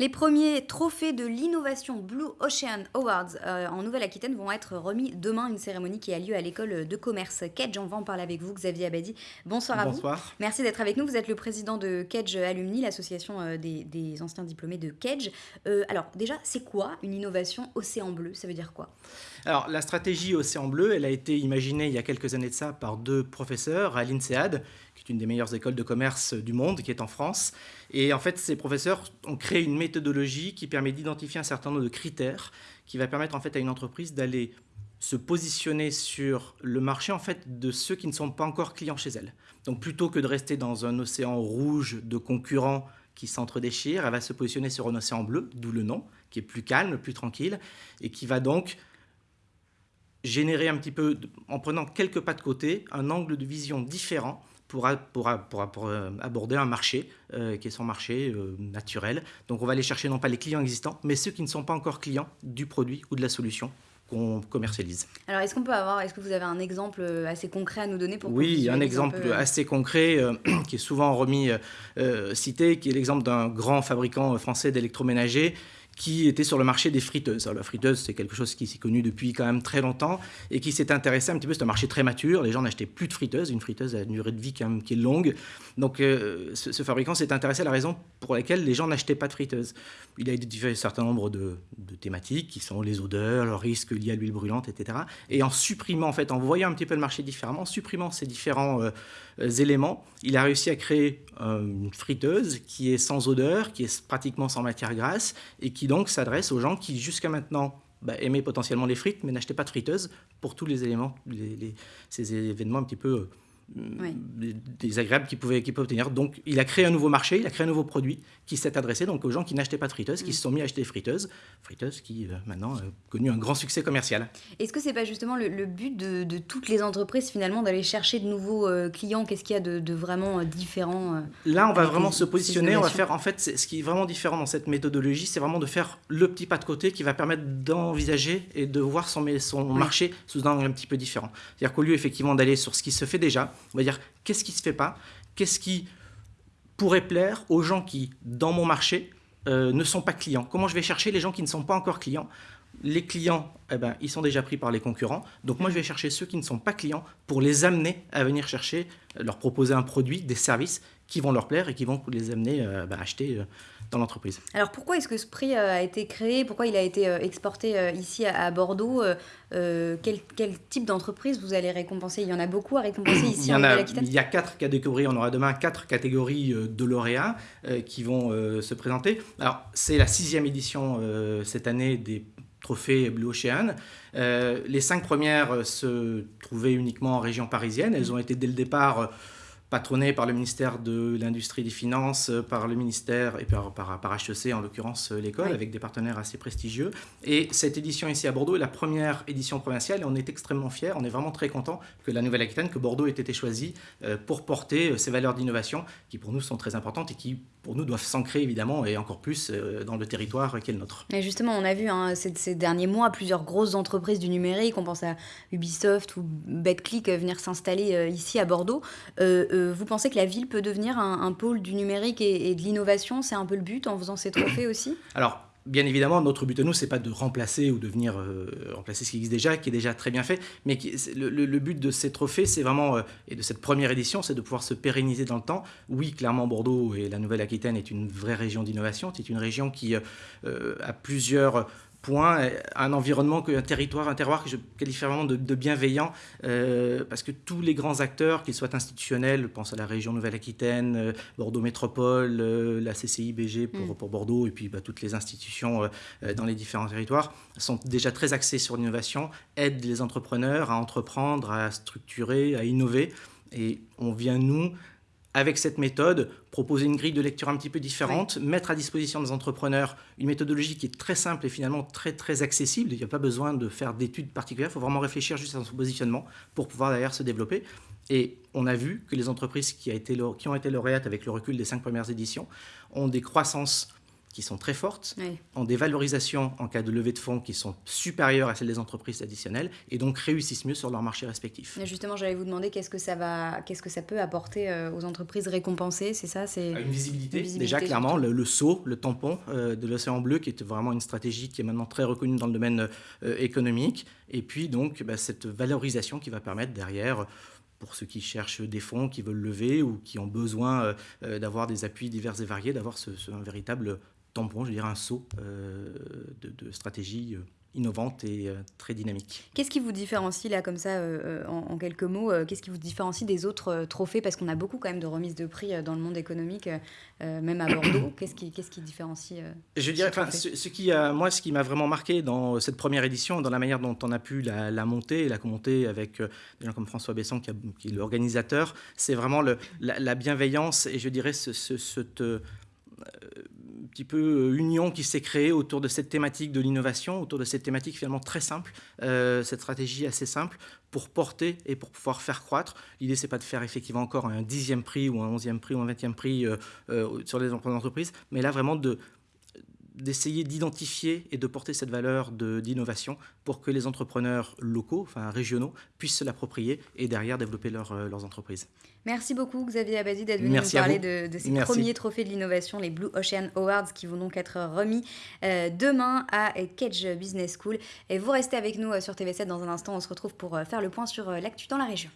Les premiers trophées de l'innovation Blue Ocean Awards euh, en Nouvelle-Aquitaine vont être remis demain, une cérémonie qui a lieu à l'école de commerce Kedge. On va en parler avec vous, Xavier Abadi. Bonsoir à Bonsoir. vous. Merci d'être avec nous. Vous êtes le président de Kedge Alumni, l'association euh, des, des anciens diplômés de Kedge. Euh, alors déjà, c'est quoi une innovation Océan Bleu? Ça veut dire quoi? Alors la stratégie Océan Bleu, elle a été imaginée il y a quelques années de ça par deux professeurs à l'INSEAD, qui est une des meilleures écoles de commerce du monde, qui est en France. Et en fait, ces professeurs ont créé une méthodologie qui permet d'identifier un certain nombre de critères qui va permettre en fait à une entreprise d'aller se positionner sur le marché en fait de ceux qui ne sont pas encore clients chez elle. Donc plutôt que de rester dans un océan rouge de concurrents qui s'entre-déchirent, elle va se positionner sur un océan bleu, d'où le nom, qui est plus calme, plus tranquille, et qui va donc générer un petit peu, en prenant quelques pas de côté, un angle de vision différent pour, pour, pour, pour euh, aborder un marché euh, qui est son marché euh, naturel. Donc on va aller chercher non pas les clients existants, mais ceux qui ne sont pas encore clients du produit ou de la solution qu'on commercialise. Alors est-ce qu'on peut avoir, est-ce que vous avez un exemple assez concret à nous donner pour Oui, un exemple un peu... assez concret euh, qui est souvent remis euh, cité, qui est l'exemple d'un grand fabricant français d'électroménager qui était sur le marché des friteuses. Alors, la friteuse, c'est quelque chose qui s'est connu depuis quand même très longtemps et qui s'est intéressé un petit peu. C'est un marché très mature. Les gens n'achetaient plus de friteuses. Une friteuse a une durée de vie quand même qui est longue. Donc, euh, ce, ce, fabricant s'est intéressé à la raison pour laquelle les gens n'achetaient pas de friteuse. Il a identifié un certain nombre de, thématiques qui sont les odeurs, le risque lié à l'huile brûlante, etc. Et en supprimant, en fait, en voyant un petit peu le marché différemment, en supprimant ces différents euh, éléments, il a réussi à créer euh, une friteuse qui est sans odeur, qui est pratiquement sans matière grasse et qui donc s'adresse aux gens qui jusqu'à maintenant bah, aimaient potentiellement les frites mais n'achetaient pas de friteuse pour tous les éléments, ces événements un petit peu oui. désagréables qu'il pouvait, qu pouvait, obtenir. Donc il a créé un nouveau marché, il a créé un nouveau produit qui s'est adressé donc aux gens qui n'achetaient pas de friteuses, qui mmh. se sont mis à acheter des friteuses, friteuses qui euh, maintenant ont connu un grand succès commercial. Est-ce que c'est pas justement le, le but de, de, toutes les entreprises finalement d'aller chercher de nouveaux euh, clients? Qu'est-ce qu'il y a de, de vraiment euh, différent Là, on va vraiment se positionner, on va faire en fait ce qui est vraiment différent dans cette méthodologie, c'est vraiment de faire le petit pas de côté qui va permettre d'envisager et de voir son, son oui. marché sous un angle un petit peu différent. C'est-à-dire qu'au lieu effectivement d'aller sur ce qui se fait déjà, on va dire qu'est-ce qui se fait pas, qu'est-ce qui pourrait plaire aux gens qui, dans mon marché, euh, ne sont pas clients. Comment je vais chercher les gens qui ne sont pas encore clients Les clients, eh ben, ils sont déjà pris par les concurrents. Donc moi, je vais chercher ceux qui ne sont pas clients pour les amener à venir chercher, leur proposer un produit, des services qui vont leur plaire et qui vont les amener à euh, bah, acheter euh, dans l'entreprise. Alors pourquoi est-ce que ce prix a été créé? Pourquoi il a été exporté ici à Bordeaux? Euh, quel, quel, type d'entreprise vous allez récompenser? Il y en a beaucoup à récompenser ici il y en, en a, Il y a quatre catégories, on aura demain quatre catégories de lauréats euh, qui vont euh, se présenter. Alors c'est la sixième édition cette année des trophée Blue Ocean. Euh, les cinq premières se trouvaient uniquement en région parisienne. Elles ont été dès le départ patronné par le ministère de l'Industrie et des Finances, par le ministère et par, par, par HEC, en l'occurrence l'école, oui. avec des partenaires assez prestigieux. Et cette édition ici à Bordeaux est la première édition provinciale et on est extrêmement fiers, on est vraiment très content que la Nouvelle-Aquitaine, que Bordeaux ait été choisi euh, pour porter ces valeurs d'innovation qui pour nous sont très importantes et qui pour nous doivent s'ancrer évidemment et encore plus euh, dans le territoire qui est le nôtre. Et justement, on a vu hein, ces, ces, derniers mois plusieurs grosses entreprises du numérique, on pense à Ubisoft ou BetClick euh, venir s'installer euh, ici à Bordeaux. Euh, euh, vous pensez que la ville peut devenir un, pôle du numérique et, de l'innovation? C'est un peu le but en faisant ces trophées aussi? Alors, bien évidemment, notre but à nous, c'est pas de remplacer ou de venir euh, remplacer ce qui existe déjà, qui est déjà très bien fait, mais le, but de ces trophées, c'est vraiment, euh, et de cette première édition, c'est de pouvoir se pérenniser dans le temps. Oui, clairement, Bordeaux et la Nouvelle-Aquitaine est une vraie région d'innovation, c'est une région qui euh, a plusieurs point, un environnement, un territoire, un terroir que je qualifie vraiment de, de bienveillant, euh, parce que tous les grands acteurs, qu'ils soient institutionnels, je pense à la région Nouvelle-Aquitaine, euh, Bordeaux Métropole, euh, la CCI BG pour, mm. pour, Bordeaux, et puis bah, toutes les institutions euh, dans les différents territoires, sont déjà très axés sur l'innovation, aident les entrepreneurs à entreprendre, à structurer, à innover, et on vient, nous, avec cette méthode, proposer une grille de lecture un petit peu différente, oui. mettre à disposition des entrepreneurs une méthodologie qui est très simple et finalement très très accessible. Il n'y a pas besoin de faire d'études particulières, il faut vraiment réfléchir juste à son positionnement pour pouvoir derrière se développer. Et on a vu que les entreprises qui, a été, qui ont été lauréates avec le recul des cinq premières éditions ont des croissances qui sont très fortes, Oui. ont des valorisations en cas de levée de fonds qui sont supérieures à celles des entreprises traditionnelles et donc réussissent mieux sur leur marché respectif. Et Justement, j'allais vous demander qu'est-ce que ça va, qu'est-ce que ça peut apporter euh, aux entreprises récompensées, c'est ça, c'est Une visibilité, Une visibilité, déjà clairement, le, le saut, le tampon euh, de l'océan bleu, qui est vraiment une stratégie qui est maintenant très reconnue dans le domaine euh, économique, et puis donc bah, cette valorisation qui va permettre derrière, pour ceux qui cherchent des fonds, qui veulent lever ou qui ont besoin d'avoir des appuis divers et variés, d'avoir ce, ce- un véritable tampon, je dirais un saut euh, de, de stratégie euh, innovante et euh, très dynamique. Qu'est-ce qui vous différencie là comme ça euh, en, en quelques mots euh, Qu'est-ce qui vous différencie des autres trophées? Parce qu'on a beaucoup quand même de remises de prix dans le monde économique, même à Bordeaux. Qu'est-ce qui, qu'est-ce qui différencie Je dirais, Ce qui a, moi, ce qui m'a vraiment marqué dans cette première édition, dans la manière dont on a pu la, la monter et la monter avec des gens comme François Besson, qui, a- qui est l'organisateur, c'est vraiment le, la, la bienveillance et je dirais ce, ce- cette petit peu euh, union qui s'est créée autour de cette thématique de l'innovation, autour de cette thématique finalement très simple, euh, cette stratégie assez simple pour porter et pour pouvoir faire croître. L'idée, c'est pas de faire effectivement encore un dixième prix ou un onzième prix ou un vingtième prix euh, sur les entreprises, mais là vraiment de d'essayer d'identifier et de porter cette valeur d'innovation pour que les entrepreneurs locaux, enfin régionaux, puissent se l'approprier et derrière développer leur, euh, leurs entreprises. Merci beaucoup Xavier Abadi d'être venu Merci nous parler de, de ces Merci. premiers trophées de l'innovation, les Blue Ocean Awards, qui vont donc être remis euh, demain à Kedge Business School. Et vous restez avec nous euh, sur TV7 dans un instant. On se retrouve pour faire le point sur l'actu dans la région.